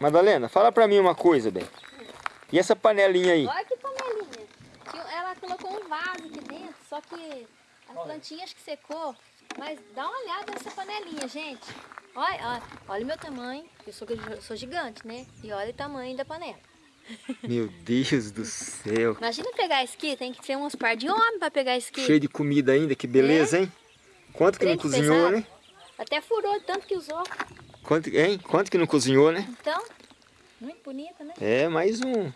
Madalena, fala pra mim uma coisa, bem. E essa panelinha aí? Olha que panelinha. Ela colocou um vaso aqui dentro, só que a plantinha acho que secou. Mas dá uma olhada nessa panelinha, gente. Olha, olha, olha o meu tamanho. Eu sou, eu sou gigante, né? E olha o tamanho da panela. Meu Deus do céu. Imagina pegar isso aqui, tem que ser uns par de homem para pegar isso aqui. Cheio de comida ainda, que beleza, é? hein? Quanto que não cozinhou, pesado. né? Até furou tanto que usou. Quanto, hein? Quanto que não cozinhou, né? Então, muito bonita, né? É, mais um.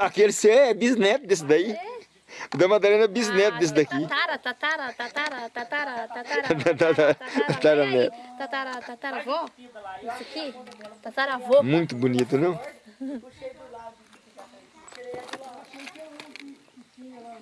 Aquele seu é bisneto desse daí. É. O da Madalena é bisneto ah, desse daqui. Tatara, tatara, tatara, tatara, tatara, tatara, tatara, tatara, avó. Isso aqui, tataravô. Muito bonito, não?